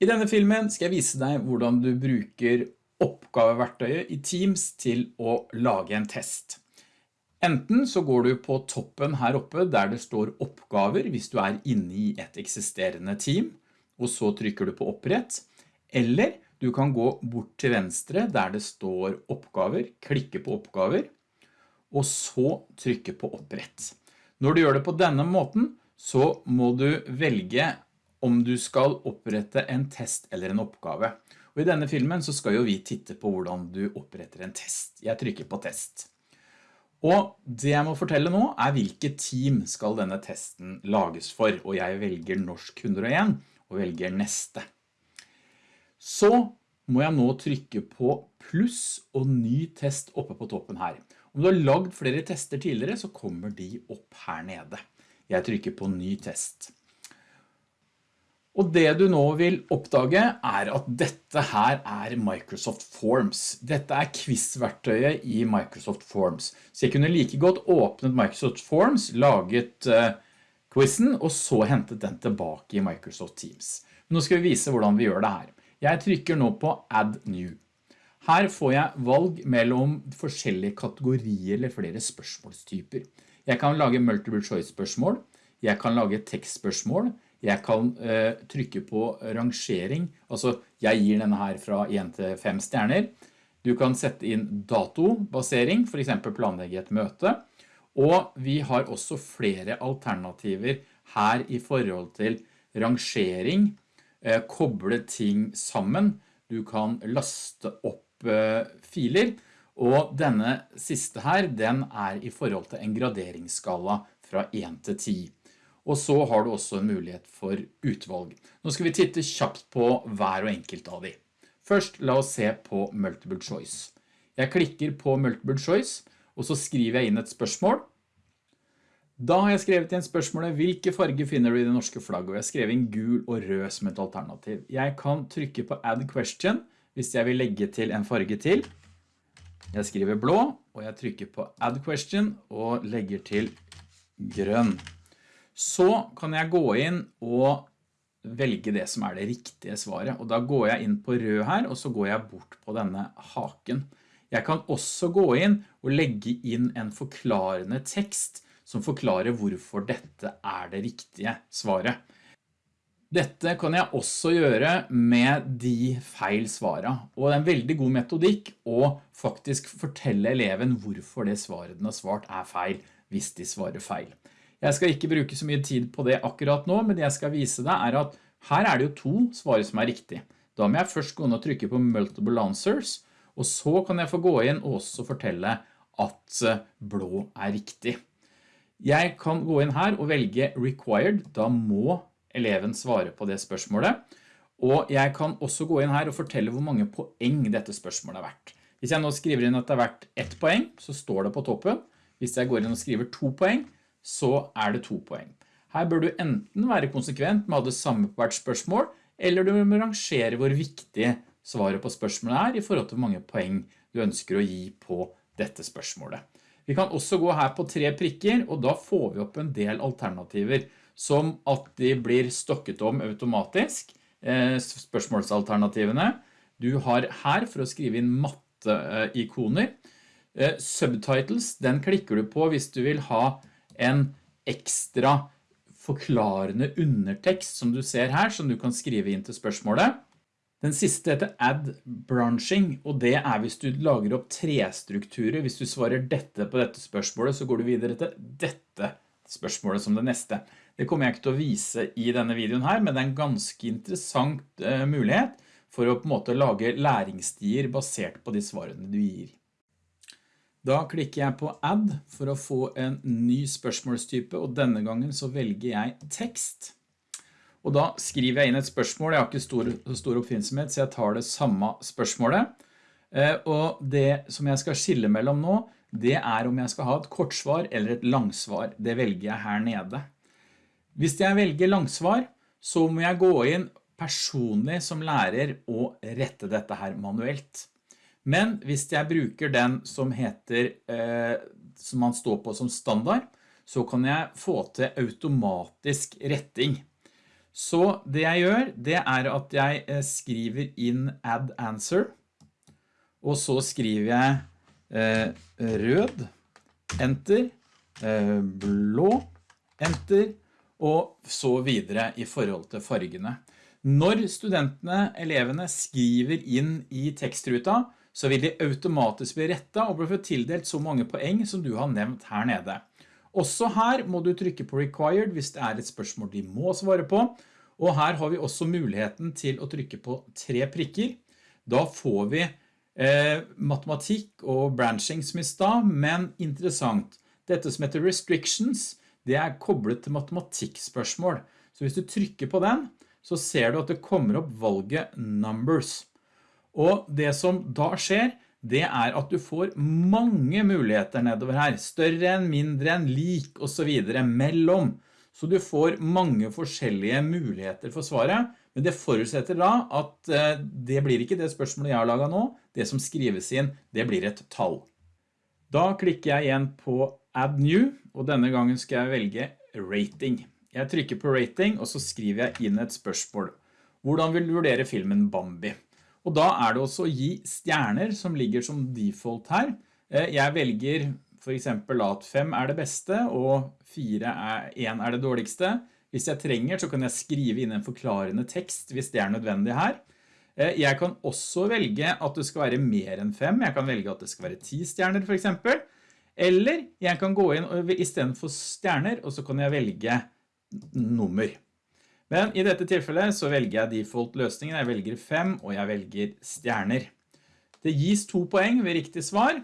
I denne filmen skal jeg vise deg hvordan du bruker oppgaveverktøyet i Teams til å lage en test. Enten så går du på toppen her oppe der det står oppgaver hvis du er inne i et eksisterende team, og så trykker du på opprett, eller du kan gå bort til venstre der det står oppgaver, klikke på oppgaver, og så trykke på opprett. Når du gjør det på denne måten, så må du velge om du skal opprette en test eller en oppgave. Og i denne filmen så skal jo vi titte på hvordan du oppretter en test. Jeg trykker på test. Og det jeg må fortelle nå er hvilket team skal denne testen lages for, og jeg velger norsk 101 og velger neste. Så må jeg nå trykke på pluss og ny test oppe på toppen her. Om du har lagd flere tester tidligere så kommer de opp her nede. Jeg trykker på ny test. Og det du nå vil oppdage er at dette her er Microsoft Forms. Dette er quiz-verktøyet i Microsoft Forms. Så jeg kunne like godt åpnet Microsoft Forms, laget uh, quizen, og så hentet den tilbake i Microsoft Teams. Nå skal vi vise hvordan vi gjør det her. Jeg trykker nå på Add New. Her får jeg valg mellom forskjellige kategorier eller flere spørsmålstyper. Jeg kan lage multiple choice spørsmål, jeg kan lage tekstspørsmål, jeg kan eh, trykke på rangering, altså jeg gir denne her fra 1 til 5 stjerner. Du kan sette inn datobasering, for eksempel planlegge et møte, og vi har også flere alternativer her i forhold til rangering, eh, koble ting sammen, du kan laste opp eh, filer, og denne siste her, den er i forhold til en graderingsskala fra 1 til 10 og så har du også en mulighet for utvalg. Nå skal vi titte kjapt på hver og enkelt av de. Først la oss se på multiple choice. Jeg klikker på multiple choice, og så skriver jeg inn et spørsmål. Da har jeg skrevet inn spørsmålet hvilke farger finner du i det norske flagget, og jeg skrev inn gul og rød som et alternativ. Jeg kan trykke på add question hvis jeg vil legge til en farge til. Jeg skriver blå, og jeg trykker på add question og legger til grønn så kan jeg gå inn og velge det som er det riktige svaret. Og da går jeg inn på rød her, og så går jeg bort på denne haken. Jeg kan også gå inn og legge inn en forklarende tekst som forklarer hvorfor dette er det riktige svaret. Dette kan jeg også gjøre med de feil svarene, og det er en veldig god metodikk å faktisk fortelle eleven hvorfor det svaret den har svart er feil, hvis de svarer feil. Jeg skal ikke bruke så mye tid på det akkurat nå, men det jeg skal vise deg er at her er det jo to svar som er riktig. Da må jeg først gå inn og trykke på Multiple Answers, og så kan jeg få gå inn og også fortelle at eh, blå er riktig. Jeg kan gå inn her og velge Required, da må eleven svare på det spørsmålet. Og jeg kan også gå inn her og fortelle hvor mange poeng dette spørsmålet er verdt. Hvis jeg nå skriver inn at det er verdt ett poeng, så står det på toppen. Hvis jeg går inn og skriver to poeng, så er det to poeng. Her bør du enten være konsekvent med å ha det samme på hvert spørsmål, eller du må rangere hvor viktig svaret på spørsmålet er i forhold til hvor mange poeng du ønsker å gi på dette spørsmålet. Vi kan også gå her på tre prikker, og da får vi opp en del alternativer, som at de blir stokket om automatisk, eh, spørsmålsalternativene. Du har her for å skrive inn matte-ikoner. Eh, subtitles, den klikker du på hvis du vil ha en ekstra forklarende undertekst som du ser her, som du kan skrive inn til spørsmålet. Den siste heter add branching, og det er hvis du lager opp tre strukturer. Hvis du svarer dette på dette spørsmålet, så går du videre til dette spørsmålet som det neste. Det kommer jeg ikke til å vise i denne videoen her, men det er en ganske interessant uh, mulighet for å på en måte lage læringsstier basert på de svarene du gir. Da klikker jeg på add for å få en ny spørsmålstype, og denne gangen så velger jeg tekst. Og da skriver jeg inn et spørsmål, jeg har ikke stor, stor oppfinnsomhet, så jeg tar det samme spørsmålet. Eh, og det som jeg skal skille mellom nå, det er om jeg skal ha et kortsvar eller et langsvar. Det velger jeg her nede. Hvis jeg velger langsvar, så må jeg gå inn personlig som lærer og rette dette her manuelt. Men hvis jeg bruker den som heter, eh, som man står på som standard, så kan jeg få til automatisk retting. Så det jeg gjør, det er at jeg eh, skriver inn add answer, og så skriver jeg eh, rød, enter, blå, enter, og så videre i forhold til fargene. Når studentene, elevene, skriver inn i tekstruta, så vil de automatisk bli rettet og bli tildelt så mange poeng som du har nevnt her nede. Også her må du trykke på required hvis det er et spørsmål de må svare på, og her har vi også muligheten til å trykke på tre prikker. Da får vi eh, matematikk og branching som i stad, men interessant. Dette som heter restrictions, det er koblet til matematikkspørsmål. Så hvis du trykker på den, så ser du at det kommer opp valget numbers. Og det som da skjer, det er at du får mange muligheter nedover her. Større enn, mindre enn, lik og så videre, mellom. Så du får mange forskjellige muligheter for svaret, men det forutsetter da at eh, det blir ikke det spørsmålet jeg har laget nå. Det som skrives inn, det blir et tall. Da klikker jeg igjen på Add New, og denne gangen skal jeg velge Rating. Jeg trykker på Rating, og så skriver jeg inn et spørsmål. Hvordan vil du vurdere filmen Bambi? Og da er det også å gi stjerner som ligger som default her. Eh, jeg velger for eksempel at 5 er det beste og 4 er, 1 er det dårligste. Hvis jeg trenger så kan jeg skrive inn en forklarende tekst hvis det er nødvendig her. Eh, jeg kan også velge at det skal være mer enn 5. Jeg kan velge at det skal være 10 stjerner for eksempel. Eller jeg kan gå inn i stedet for stjerner, og så kan jeg velge nummer. Men i dette tilfellet så velger jeg default løsningen, jeg velger 5 og jeg velger stjerner. Det gis to poeng ved riktig svar,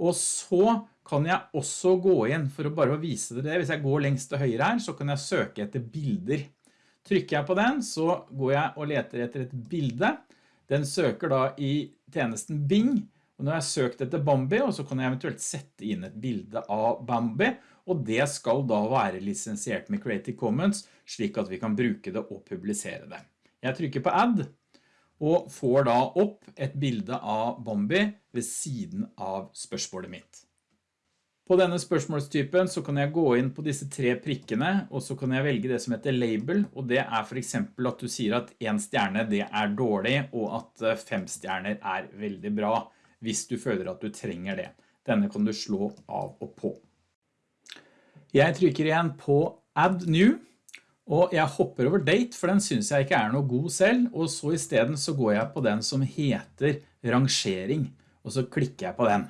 og så kan jeg også gå inn for å bare vise dere det. Hvis jeg går lengst til høyre her, så kan jeg søke etter bilder. Trykker jeg på den, så går jeg og leter etter et bilde. Den søker da i tjenesten Bing, og nå har jeg søkt etter Bambi, og så kan jeg eventuelt sette inn et bilde av Bambi, og det skal da være lisensiert med Creative Commons, slik at vi kan bruke det og publisere det. Jeg trykker på Add, og får da opp et bilde av Bambi ved siden av spørsmålet mitt. På denne spørsmålstypen så kan jeg gå inn på disse tre prikkene, og så kan jeg velge det som heter label, og det er for eksempel at du sier at en stjerne det er dårlig, og at eh, fem stjerner er veldig bra, hvis du føler at du trenger det. Denne kan du slå av og på. Jeg trykker igjen på Add New, og jeg hopper over Date, for den synes jeg ikke er noe god selv, og så i stedet så går jeg på den som heter Rangering, og så klikker jeg på den.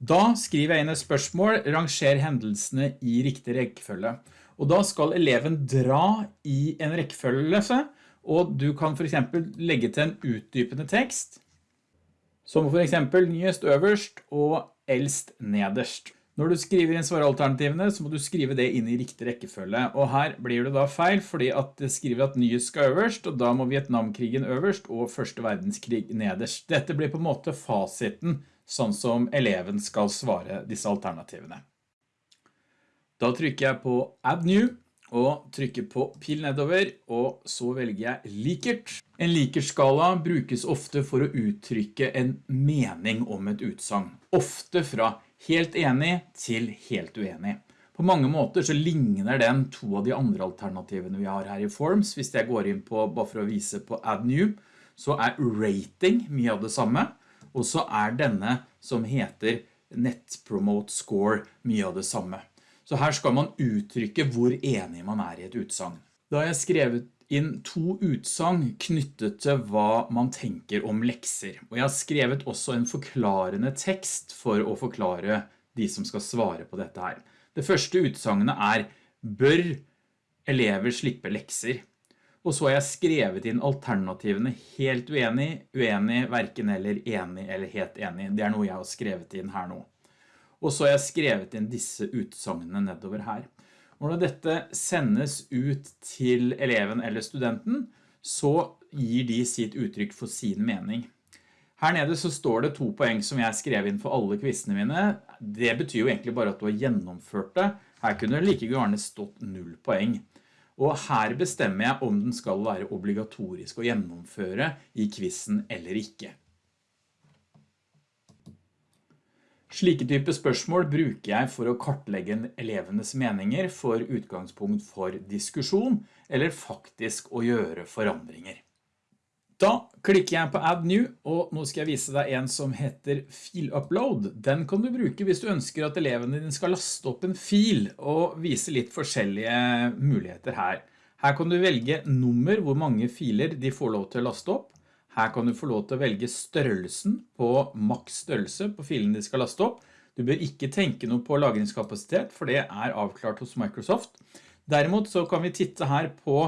Da skriver jeg inn et spørsmål, ranger hendelsene i riktig rekkefølge. Og da skal eleven dra i en rekkefølge, og du kan for eksempel legge til en utdypende tekst, som for eksempel nyest øverst og eldst nederst. Når du skriver inn svaralternativene, så må du skrive det inn i riktig rekkefølge, og her blir det da feil, fordi at det skriver at nyhet skal øverst, og da må Vietnamkrigen øverst og første verdenskrig nederst. Dette blir på en måte fasiten, sånn som eleven skal svare disse alternativene. Da trykker jeg på Add New, og trykker på pil nedover, og så velger jeg likert. En likerskala brukes ofte for å uttrykke en mening om et utsang, ofte fra helt enig til helt uenig. På mange måter så ligner den to av de andre alternativene vi har her i Forms. Hvis jeg går inn på, bare for å vise på Add New, så er rating mye av det samme. Og så er denne som heter Net Promote Score mye av det samme. Så her skal man uttrykke hvor enig man er i et utsagn. Da har jeg skrevet inn to utsang knyttet til hva man tenker om lekser. Og jeg har skrevet også en forklarende tekst for å forklare de som skal svare på dette her. Det første utsagnet er Bør elever slippe lekser? Og så har jeg skrevet inn alternativene helt uenig, uenig, hverken eller enig eller helt enig. Det er noe jeg har skrevet inn her nå. Og så har jeg skrevet inn disse utsagnene nedover her. Når dette sendes ut til eleven eller studenten, så gir de sitt uttrykk for sin mening. Her nede så står det to poeng som jeg skrev inn for alle kvissene mine. Det betyr jo egentlig bare at du har gjennomført det. Her kunne det like gjerne stått null poeng. Og her bestemmer jeg om den skal være obligatorisk å gjennomføre i kvissen eller ikke. Slike type spørsmål bruker jeg for å kartlegge elevenes meninger for utgangspunkt for diskusjon, eller faktisk å gjøre forandringer. Da klikker jeg på Add New, og nå skal jeg vise deg en som heter Fil Upload. Den kan du bruke hvis du ønsker at elevene dine skal laste opp en fil og vise litt forskjellige muligheter her. Her kan du velge nummer, hvor mange filer de får lov til å laste opp. Her kan du få lov til å velge størrelsen på maks størrelse på filen de skal laste opp. Du bør ikke tenke noe på lagringskapasitet, for det er avklart hos Microsoft. Derimot så kan vi titte her på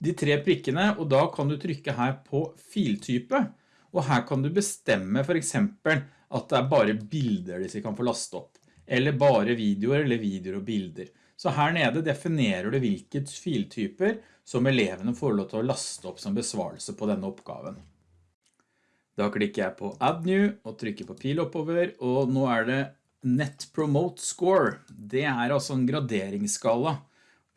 de tre prikkene, og da kan du trykke her på filtype, og her kan du bestemme for eksempel at det er bare bilder de kan få laste opp, eller bare videoer eller videoer og bilder. Så her nede definerer du hvilket filtyper som elevene får lov til å laste opp som besvarelse på denne oppgaven. Da klikker jeg på Add New og trykker på pil oppover, og nå er det Net Promote Score. Det er altså en graderingsskala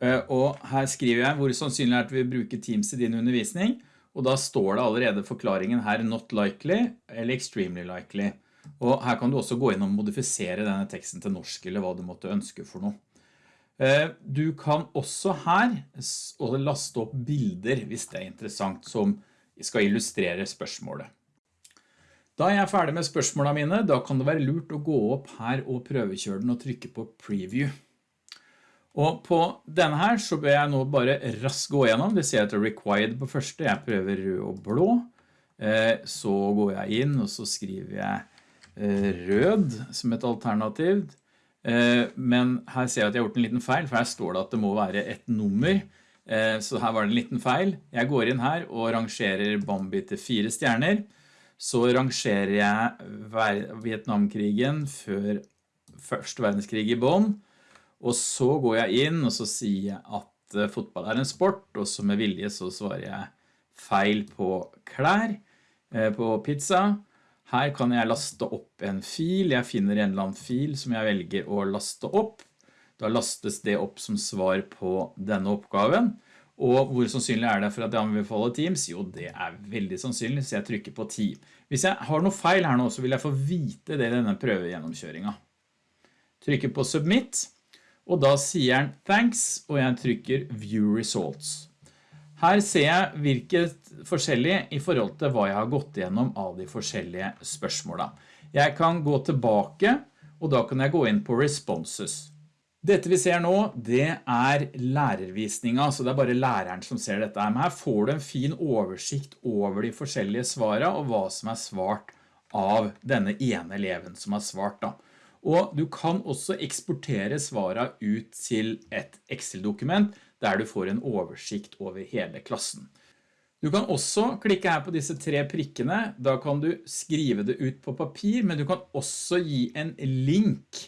Eh, og her skriver jeg hvor sannsynlig er at vi bruker Teams i din undervisning, og da står det allerede forklaringen her not likely eller extremely likely. Og her kan du også gå inn og modifisere denne teksten til norsk eller hva du måtte ønske for noe. Eh, du kan også her laste opp bilder hvis det er interessant som skal illustrere spørsmålet. Da er jeg ferdig med spørsmålene mine, da kan det være lurt å gå opp her og prøvekjøre den og trykke på preview. Og på denne her så bør jeg nå bare raskt gå gjennom. Det ser jeg til required på første. Jeg prøver rød og blå. Eh, så går jeg inn og så skriver jeg eh, rød som et alternativ. Eh, men her ser jeg at jeg har gjort en liten feil, for her står det at det må være et nummer. Så her var det en liten feil. Jeg går inn her og rangerer Bambi til fire stjerner. Så rangerer jeg Vietnamkrigen før første verdenskrig i bånd. Og så går jeg inn og så sier jeg at eh, fotball er en sport, og så med vilje så svarer jeg feil på klær, eh, på pizza. Her kan jeg laste opp en fil, jeg finner en eller annen fil som jeg velger å laste opp. Da lastes det opp som svar på denne oppgaven. Og hvor sannsynlig er det for at jeg anbefaler Teams? Jo, det er veldig sannsynlig, så jeg trykker på 10. Hvis jeg har noe feil her nå, så vil jeg få vite det i denne prøvegjennomkjøringen. Trykker på Submit og da sier den thanks, og jeg trykker view results. Her ser jeg hvilket forskjellig i forhold til hva jeg har gått igjennom av de forskjellige spørsmålene. Jeg kan gå tilbake, og da kan jeg gå inn på responses. Dette vi ser nå, det er lærervisninga, så det er bare læreren som ser dette. Men her får du en fin oversikt over de forskjellige svarene, og hva som er svart av denne ene eleven som har svart da. Og du kan også eksportere svarene ut til et Excel-dokument der du får en oversikt over hele klassen. Du kan også klikke her på disse tre prikkene. Da kan du skrive det ut på papir, men du kan også gi en link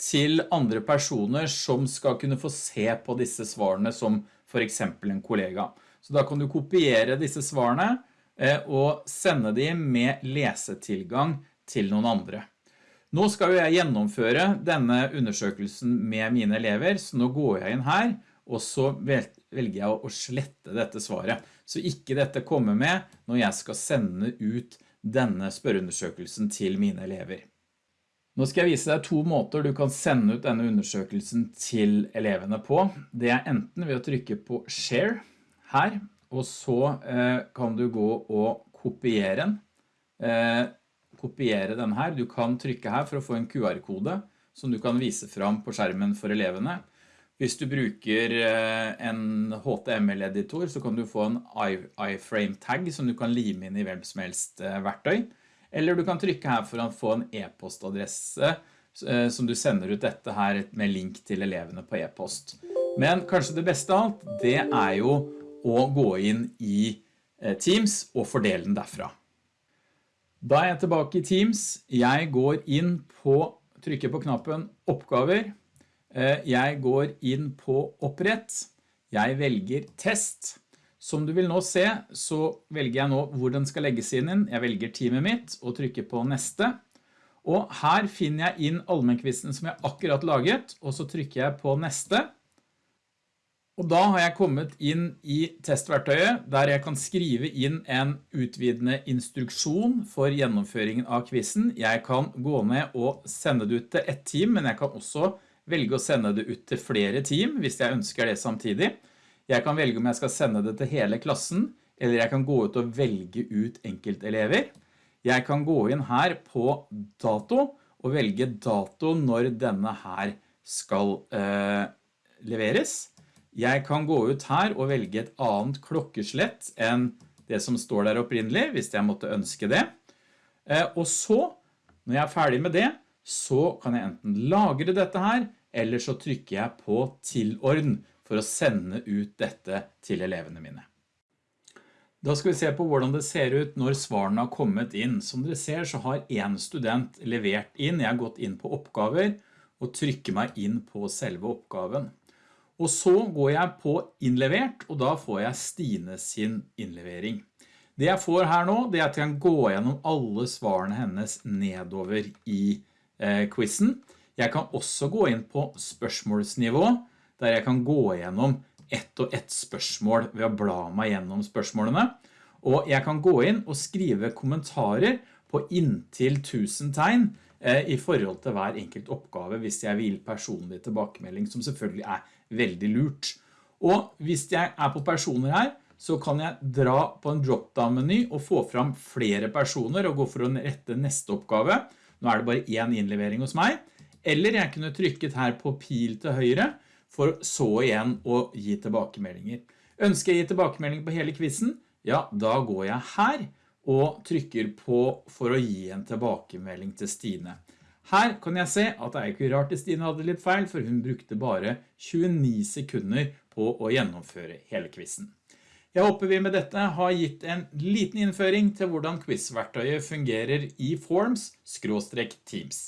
til andre personer som skal kunne få se på disse svarene som for eksempel en kollega. Så da kan du kopiere disse svarene eh, og sende dem med lesetilgang til noen andre. Nå skal jeg gjennomføre denne undersøkelsen med mine elever, så nå går jeg inn her, og så velger jeg å slette dette svaret, så ikke dette kommer med når jeg skal sende ut denne spørreundersøkelsen til mine elever. Nå skal jeg vise deg to måter du kan sende ut denne undersøkelsen til elevene på. Det er enten ved å trykke på Share her, og så eh, kan du gå og kopiere den. Eh, kopiere den her. Du kan trykke her for å få en QR-kode som du kan vise fram på skjermen for elevene. Hvis du bruker eh, en HTML-editor så kan du få en iframe tag som du kan lime inn i hvem som helst eh, verktøy. Eller du kan trykke her for å få en e-postadresse eh, som du sender ut dette her med link til elevene på e-post. Men kanskje det beste av alt, det er jo å gå inn i Teams og fordele den derfra. Da er jeg tilbake i Teams. Jeg går inn på, trykker på knappen oppgaver. Eh, jeg går inn på opprett. Jeg velger test. Som du vil nå se, så velger jeg nå hvor den skal legges inn. Jeg velger teamet mitt og trykker på neste. Og her finner jeg inn allmennkvisten som jeg akkurat laget, og så trykker jeg på neste. Og da har jeg kommet inn i testverktøyet der jeg kan skrive inn en utvidende instruksjon for gjennomføringen av kvissen. Jeg kan gå ned og sende det ut til ett team, men jeg kan også velge å sende det ut til flere team hvis jeg ønsker det samtidig. Jeg kan velge om jeg skal sende det til hele klassen, eller jeg kan gå ut og velge ut enkeltelever. Jeg kan gå inn her på dato og velge dato når denne her skal eh, leveres. Jeg kan gå ut her og velge et annet klokkeslett enn det som står der opprinnelig, hvis jeg måtte ønske det. Eh, og så, når jeg er ferdig med det, så kan jeg enten lagre dette her, eller så trykker jeg på tilordn for å sende ut dette til elevene mine. Da skal vi se på hvordan det ser ut når svarene har kommet inn. Som dere ser så har en student levert inn. Jeg har gått inn på oppgaver og trykker meg inn på selve oppgaven. Og så går jeg på innlevert, og da får jeg Stine sin innlevering. Det jeg får her nå, det er at jeg kan gå gjennom alle svarene hennes nedover i eh, quizen. Jeg kan også gå inn på spørsmålsnivå, der jeg kan gå gjennom ett og ett spørsmål ved å bla meg gjennom spørsmålene. Og jeg kan gå inn og skrive kommentarer på inntil 1000 tegn eh, i forhold til hver enkelt oppgave hvis jeg vil personlig tilbakemelding, som selvfølgelig er veldig lurt. Og hvis jeg er på personer her, så kan jeg dra på en drop-down-meny og få fram flere personer og gå for å rette neste oppgave. Nå er det bare en innlevering hos meg. Eller jeg kunne trykket her på pil til høyre for så igjen å gi tilbakemeldinger. Ønsker jeg gi tilbakemelding på hele quizzen? Ja, da går jeg her og trykker på for å gi en tilbakemelding til Stine. Her kan jeg se at det er ikke rart at Stine hadde litt feil, for hun brukte bare 29 sekunder på å gjennomføre hele quizzen. Jeg håper vi med dette har gitt en liten innføring til hvordan quizverktøyet fungerer i Forms-Teams.